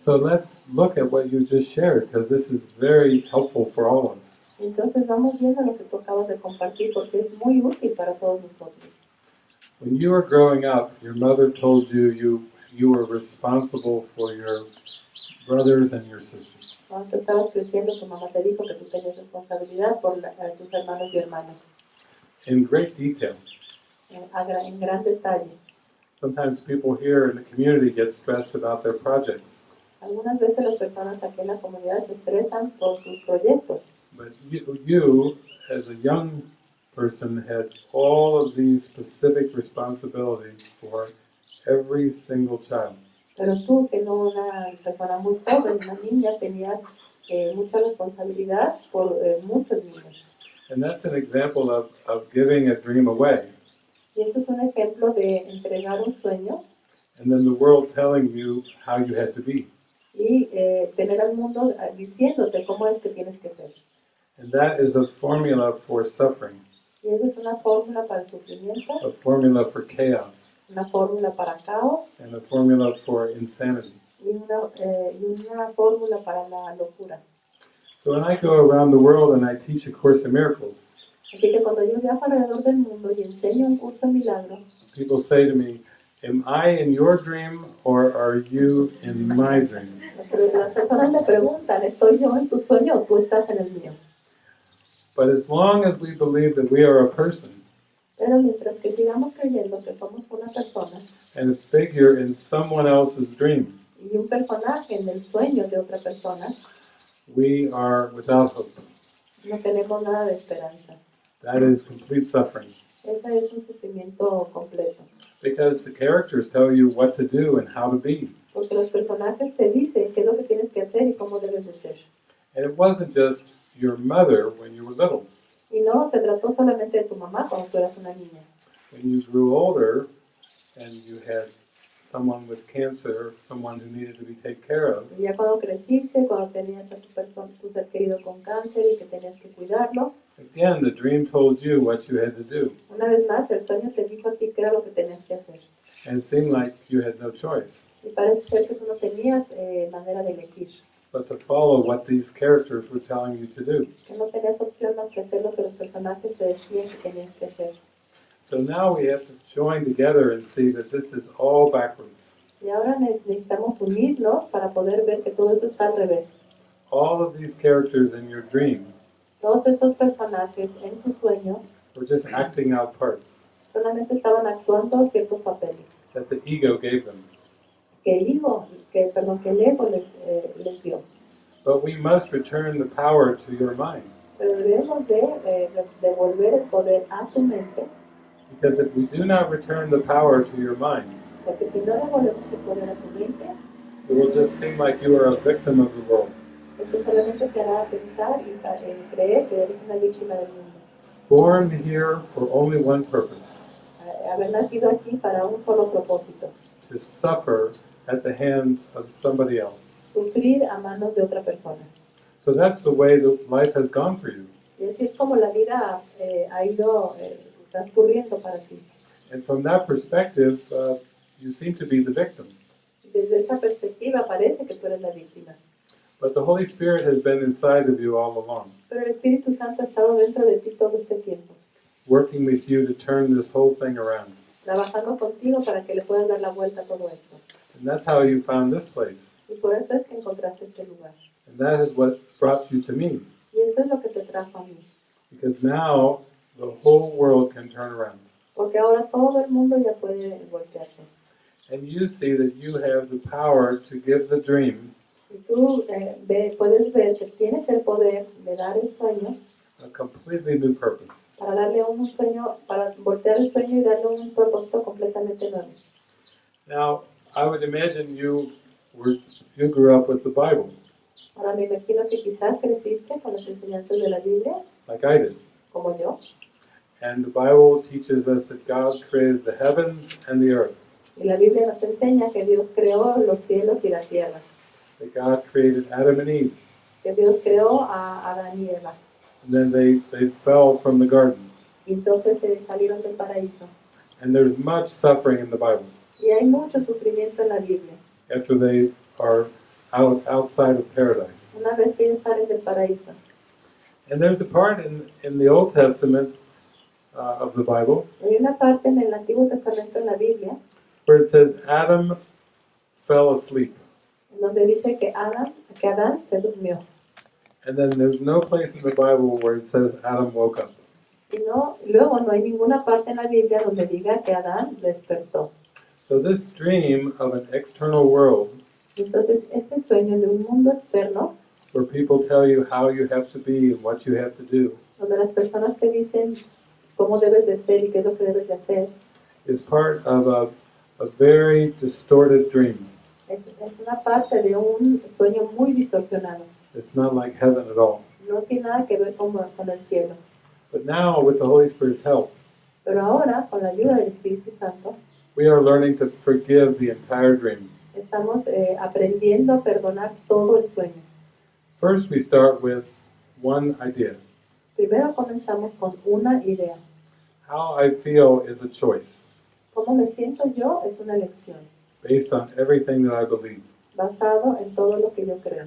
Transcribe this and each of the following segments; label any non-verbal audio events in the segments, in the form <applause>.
So let's look at what you just shared because this is very helpful for all of us. Entonces vamos viendo lo que tú acabas de compartir porque es muy útil para todos nosotros. When you were growing up, your mother told you you, you were responsible for your brothers and your sisters. Cuando estabas creciendo, tu mamá te dijo que tú tenías responsabilidad por la- eh, tus hermanos y hermanas, In great detail. en, en gran detalle. Sometimes people here in the community get stressed about their projects. Algunas veces las personas aquí en la comunidad se estresan por sus proyectos, But you, you, as a young person, had all of these specific responsibilities for every single child. pero tú, siendo una persona muy joven, una niña, tenías eh, mucha responsabilidad por eh, muchos niños. And that's an example of, of giving a dream away, Y eso es un ejemplo de entregar un sueño and then the world telling you how you had to be. Y eh, tener al mundo eh, diciéndote cómo es que tienes que ser. And that is a formula for suffering, Y esa es una fórmula para el sufrimiento, a formula for chaos, una fórmula para caos and a formula for insanity. y una, eh, y una fórmula para la locura. So when I go around the world and I teach A Course in Miracles, Así que cuando yo viajo alrededor del mundo y enseño un curso de milagros, people say to me, Am I in your dream or are you in my dream? las las personas me preguntan, ¿estoy yo en tu sueño o tú estás en el mío? But as long as we believe that we are a person Pero mientras que sigamos creyendo que somos una persona and a figure in someone else's dream, y un personaje en el sueño de otra persona, we are without hope. no tenemos nada de esperanza. That is complete suffering. Ese es un sufrimiento completo. Because the characters tell you what to do and how to be. Porque los personajes te dicen qué es lo que tienes que hacer y cómo debes de ser. And it wasn't just your mother when you were little. Y no se trató solamente de tu mamá cuando tú eras una niña. When you grew older and you had someone with cancer, someone who needed to be taken care of, ya cuando creciste, cuando tenías a tu, persona, tu ser querido con cáncer y que tenías que cuidarlo, again, the dream told you what you had to do. una vez más el sueño te dijo a ti qué era lo que tenías que hacer. And it seemed like you had no choice Y parece ser que tú no tenías eh, manera de elegir, but to follow what these characters were telling you to do. que no tenías opción más que hacer lo que los personajes te decían que tenías que hacer. So now we have to join together and see that this is all backwards. Y ahora ne- necesitamos unirnos para poder ver que todo esto está al revés. All of these characters in your dream Todos estos personajes en su sueño were just acting out parts solamente estaban actuando ciertos papeles. that the ego gave them. Que el ego, que, perdón, que el ego les, eh, les dio. But we must return the power to your mind. Pero debemos de eh, devolver el poder a tu mente, Because if we do not return the power to your mind, porque si no devolvemos el poder a tu mente, it will just seem like you are a victim of the world. eso solamente te hará pensar y eh, creer que eres una víctima del mundo. Born here for only one purpose haber nacido aquí para un solo propósito, to suffer at the hands of somebody else. sufrir a manos de otra persona. So that's the way that life has gone for you. Y así es como la vida eh, ha ido eh, transcurriendo para ti. And from that perspective, uh, you seem to be the victim. Desde esa perspectiva parece que tú eres la víctima. But the Holy Spirit has been inside of you all along, Pero el Espíritu Santo ha estado dentro de ti todo este tiempo, working with you to turn this whole thing around. trabajando contigo para que le puedas dar la vuelta a todo esto. And that's how you found this place. Y por eso es que encontraste este lugar. And that is what brought you to me. Y eso es lo que te trajo a mí. Because now the whole world can turn around. Porque ahora todo el mundo ya puede voltearse. And you see that you have the power to give the dream Y tú eh, ve- puedes ver que tienes el poder de dar el sueño a completely new purpose. para darle un sueño, para voltear el sueño y darle un propósito completamente nuevo. Now, I would imagine you were you grew up with the Bible, Ahora me imagino que quizás creciste con las enseñanzas de la Biblia, like I did. como yo, And the Bible teaches us that God created the heavens and the earth. y la Biblia nos enseña que Dios creó los cielos y la tierra, That God created Adam and Eve. que Dios creó a Adán y Eva, And then they, they fell from the garden. y entonces se salieron del paraíso. And there's much suffering in the Bible Y hay mucho sufrimiento en la Biblia. after they are out, outside of paradise. una vez que ellos salen del paraíso. And there's a part in, in the Old Testament uh, of the Bible Hay una parte en el Antiguo Testamento en la Biblia where it says Adam fell asleep. donde dice que Adán, que Adán se durmió. And then there's no place in the Bible where it says Adam woke up. Y no, luego no hay ninguna parte en la Biblia donde diga que Adán despertó. So this dream of an external world Entonces, este sueño de un mundo externo, where people tell you how you have to be and what you have to do donde las personas te dicen cómo debes de ser y qué es lo que debes de hacer, is part of a, a very distorted dream. es, es una parte de un sueño muy distorsionado. It's not like heaven at all. No tiene nada que ver con, con el cielo. But now, with the Holy Spirit's help, Pero ahora, con la ayuda del Espíritu Santo, we are learning to forgive the entire dream. estamos eh, aprendiendo a perdonar todo el sueño. First, we start with one idea. Primero comenzamos con una idea. How I feel is a choice Cómo me siento yo es una elección, based on everything that I believe. basado en todo lo que yo creo.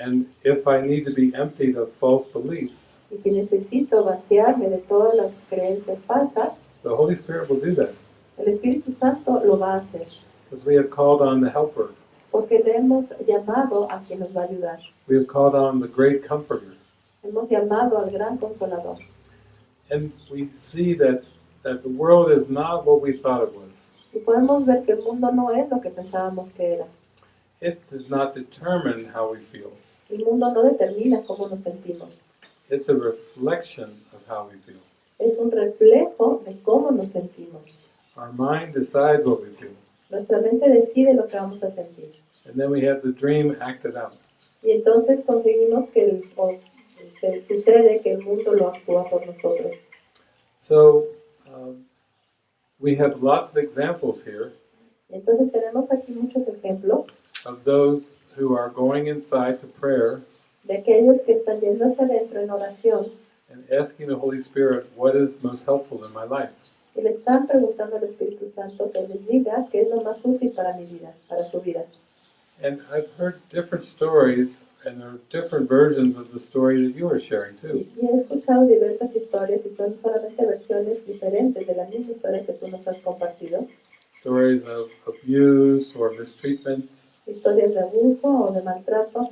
And if I need to be emptied of false beliefs, Y si necesito vaciarme de todas las creencias falsas, the Holy Spirit will do that el Espíritu Santo lo va a hacer. because we have called on the Helper. Porque le hemos llamado a quien nos va a ayudar. We have called on the great Comforter. Hemos llamado al gran consolador. And we see that, that the world is not what we thought it was. Y podemos ver que el mundo no es lo que pensábamos que era. It does not determine how we feel, El mundo no determina cómo nos sentimos. it's a reflection of how we feel. Es un reflejo de cómo nos sentimos. Our mind decides what we feel, Nuestra mente decide lo que vamos a sentir. and then we have the dream acted out. Y entonces conseguimos que el, sucede que el mundo lo actúa por nosotros. So um, we have lots of examples here Entonces tenemos aquí muchos ejemplos of those who are going inside to prayer de aquellos que están yendo hacia adentro en oración and asking the Holy Spirit what is most helpful in my life. y le están preguntando al Espíritu Santo que les diga qué es lo más útil para mi vida, para su vida. And I've heard different stories, and there are different versions of the story that you are sharing too. y he escuchado diversas historias y son solamente versiones diferentes de la misma historia que tú nos has compartido. Stories of abuse or mistreatment, Historias de abuso o de maltrato,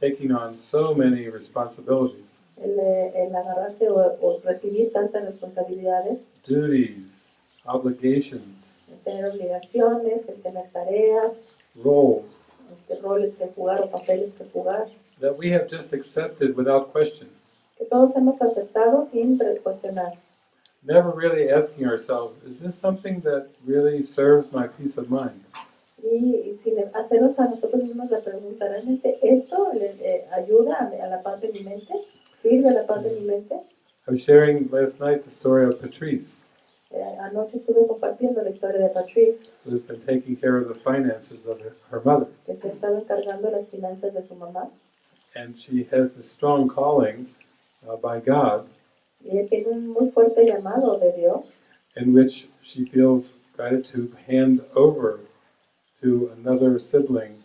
taking on so many responsibilities, el, el agarrarse o, o recibir tantas responsabilidades, duties, obligations, el tener obligaciones, el tener tareas, roles este, roles que jugar o papeles que jugar, that we have just accepted without question, que todos hemos aceptado sin cuestionar. never really asking ourselves, is this something that really serves my peace of mind? Y, sin hacernos a nosotros mismos la pregunta, ¿realmente esto les eh, ayuda a, a la paz de mi mente? ¿Sirve a la paz de mi mente? I was sharing last night the story of Patrice, anoche estuve compartiendo la historia de Patrice, who's been taking care of the finances of her, her mother. que se estaba encargando las finanzas de su mamá. And she has this strong calling uh, by God Y ella tiene un muy fuerte llamado de Dios, in which she feels guided to hand over to another sibling,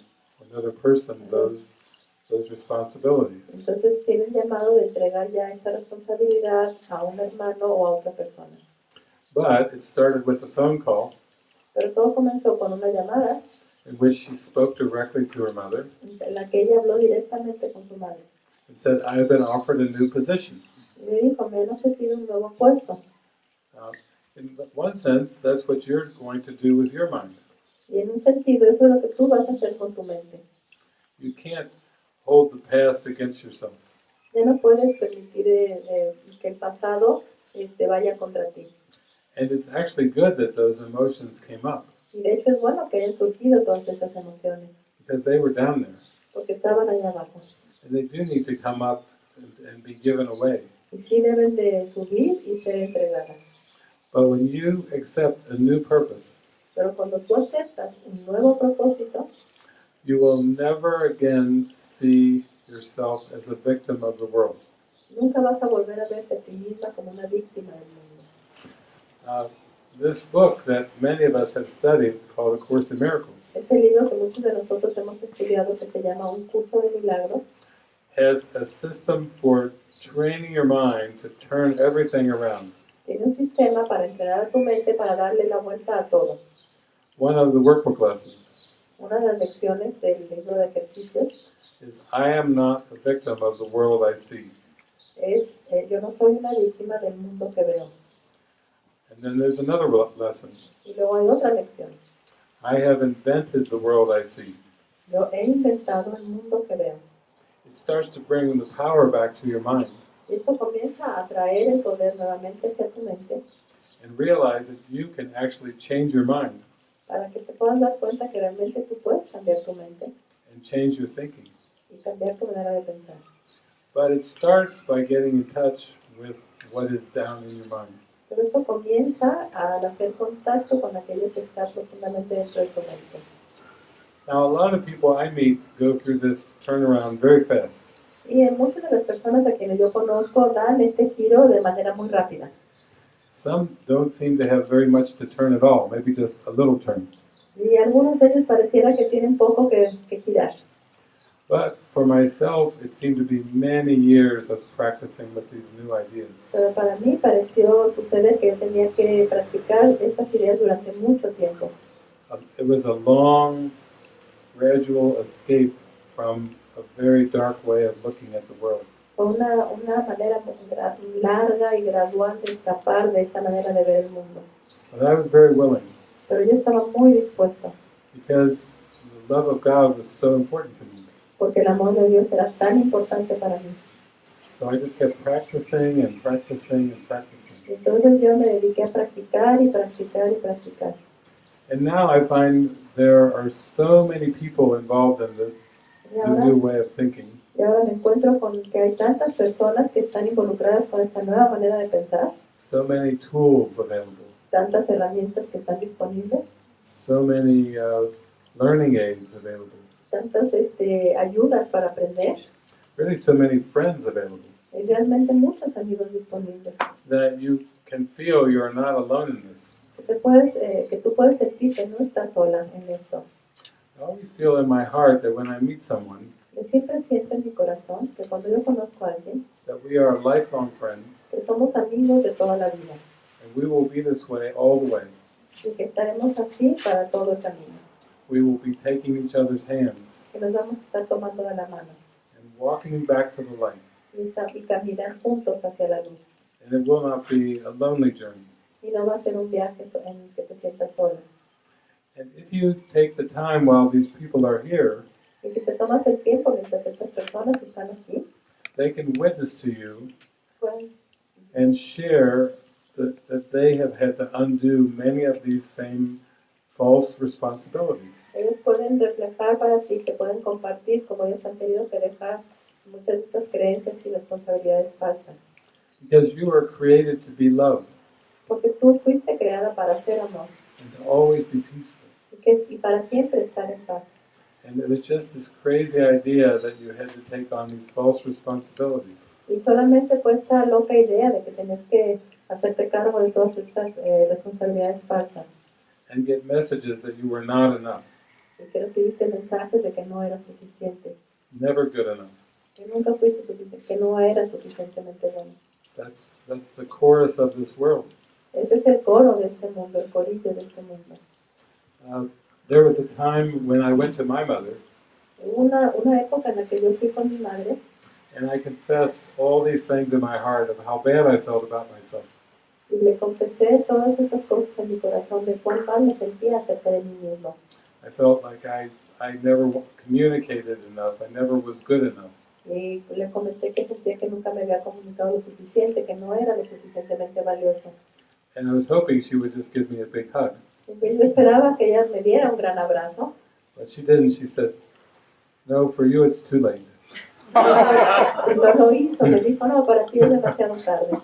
another person, those, those responsibilities. entonces tiene el llamado de entregar ya esta responsabilidad a un hermano o a otra persona. But it started with a phone call Pero todo comenzó con una llamada in which she spoke directly to her mother en la que ella habló directamente con su madre. and said, I have been offered a new position. Le dijo, me han ofrecido un nuevo puesto. Uh, in one sense, that's what you're going to do with your mind. Y en un sentido, eso es lo que tú vas a hacer con tu mente. You can't hold the past against yourself. Ya no puedes permitir eh, eh, que el pasado este, vaya contra ti. And it's actually good that those emotions came up Y de hecho es bueno que hayan surgido todas esas emociones, because they were down there. porque estaban abajo. And they do need to come up and, and be given away. Y sí deben de subir y ser entregadas. But when you accept a new purpose, Pero cuando tú aceptas un nuevo propósito, you will never again see yourself as a victim of the world. nunca vas a volver a verte a ti misma como una víctima del mundo. Uh, this book that many of us have studied, called A Course in Miracles, Este libro que muchos de nosotros hemos estudiado, que se llama Un curso de milagros, has a system for training your mind to turn everything around. tiene un sistema para entrenar a tu mente para darle la vuelta a todo. One of the workbook lessons Una de las lecciones del libro de ejercicios is I am not a victim of the world I see. es, eh, yo no soy una víctima del mundo que veo. And then there's another lesson. Y luego hay otra lección. I have invented the world I see. Yo he inventado el mundo que veo. It starts to bring the power back to your mind Y esto comienza a traer el poder nuevamente hacia tu mente and realize that you can actually change your mind para que te puedas dar cuenta que realmente tú puedes cambiar tu mente and change your thinking. y cambiar tu manera de pensar. But it starts by getting in touch with what is down in your mind. Pero esto comienza al hacer contacto con aquello que está profundamente dentro de tu mente. Now, a lot of people I meet go through this turnaround very fast. Y en muchas de las personas a quienes yo conozco dan este giro de manera muy rápida. Some don't seem to have very much to turn at all, maybe just a little turn. Y algunos de ellos pareciera que tienen poco que, que girar. But for myself, it seemed to be many years of practicing with these new ideas. Pero para mí pareció suceder que yo tenía que practicar estas ideas durante mucho tiempo. Um, it was a long, gradual escape from a very dark way of looking at the world. Una, una manera larga y gradual de escapar de esta manera de ver el mundo. But I was very willing Pero yo estaba muy dispuesta, because the love of God was so important to me. Porque el amor de Dios era tan importante para mí. So I just kept practicing and practicing and practicing. Entonces yo me dediqué a practicar y practicar y practicar. And now I find there are so many people involved in this Y the ahora, new way of thinking. y ahora me encuentro con que hay tantas personas que están involucradas con esta nueva manera de pensar, So many tools available, tantas herramientas que están disponibles, so many uh, learning aids available, tantas este, ayudas para aprender, really so many friends available y realmente muchos amigos disponibles. that you can feel you are not alone in this. Que, te puedes, eh, que tú puedes sentir que no estás sola en esto. I always feel in my heart that when I meet someone, Yo siempre siento en mi corazón que cuando yo conozco a alguien, that we are lifelong friends, que somos amigos de toda la vida and we will be this way all the way. y que estaremos así para todo el camino, We will be taking each other's hands que nos vamos a estar tomando de la mano and walking back to the light. y, caminar juntos hacia la luz. And it will not be a lonely journey. Y no va a ser un viaje so- en el que te sientas sola. And if you take the time while these people are here, Y si te tomas el tiempo mientras estas personas están aquí, they can witness to you pues, and share that, that they have had to undo many of these same false responsibilities. ellos pueden reflejar para ti, te pueden compartir como ellos han tenido que dejar muchas de estas creencias y responsabilidades falsas. Because you are created to be love Porque tú fuiste creada para ser amor and to always be peaceful. y, que, y para siempre estar en paz. And it was just this crazy idea that you had to take on these false responsibilities. Y solamente fue esta loca idea de que tenés que hacerte cargo de todas estas eh, responsabilidades falsas and get messages that you were not enough, y recibiste mensajes de que no era suficiente, never good enough. que nunca fuiste suficiente, que no era suficientemente bueno. That's that's the chorus of this world. Ese es el coro de este mundo, el corillo de este mundo. Uh, there was a time when I went to my mother una, una época en la que yo fui con mi madre and I confessed all these things in my heart of how bad I felt about myself. Y le confesé todas estas cosas en mi corazón de cuán mal me sentía acerca de mí mismo. I felt like I I never communicated enough. I never was good enough. Y le comenté que sentía que nunca me había comunicado lo suficiente, que no era lo suficientemente valioso. And I was hoping she would just give me a big hug, Y yo esperaba que ella me diera un gran abrazo, but she didn't. She said, "No, for you it's too late." <laughs> y no lo hizo. Me dijo, no, para ti es demasiado tarde.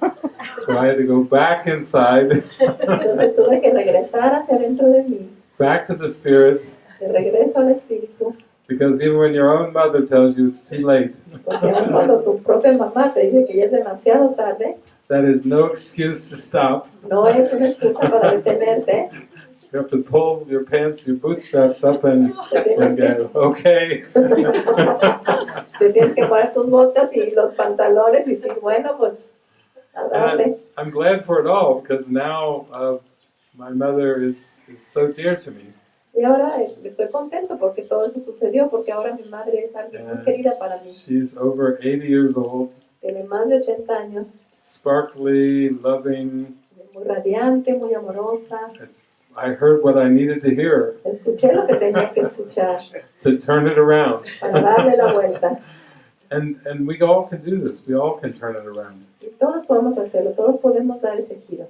So I had to go back inside, Entonces tuve que regresar hacia dentro de mí, back to the spirit, de regreso al espíritu, because even when your own mother tells you it's too late, porque aun cuando tu propia mamá te dice que ya es demasiado tarde, that is no excuse to stop. no es una excusa para detenerte. You have to pull your pants, your bootstraps up and, and go, okay. <laughs> te tienes que poner tus botas y los pantalones y decir, bueno, pues, a darle. And I'm glad for it all because now uh, my mother is, is so dear to me. Y ahora estoy contento porque todo eso sucedió, porque ahora mi madre es alguien muy querida para mí. She's over 80 years old, Tiene más de 80 años, sparkly, loving. muy radiante, muy amorosa. It's, I heard what I needed to hear Escuché lo que tenía que escuchar to turn it around. para darle la vuelta. And, and we all can do this. We all can turn it around. Y todos podemos hacerlo, todos podemos dar ese giro.